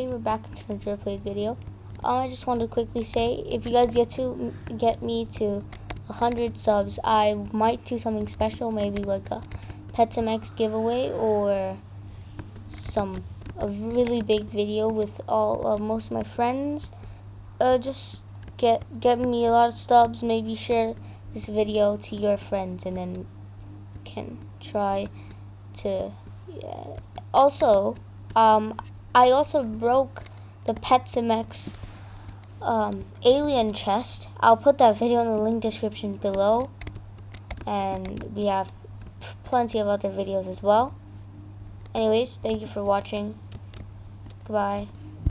Hey, we're back to Drew Plays video. Um, I just wanted to quickly say, if you guys get to get me to 100 subs, I might do something special, maybe like a Pet Sim X giveaway or some a really big video with all uh, most of my friends. Uh, just get get me a lot of subs, maybe share this video to your friends, and then can try to. Yeah. Also, um, I also broke the Pet Sim X um, alien chest. I'll put that video in the link description below. And we have plenty of other videos as well. Anyways, thank you for watching. Goodbye.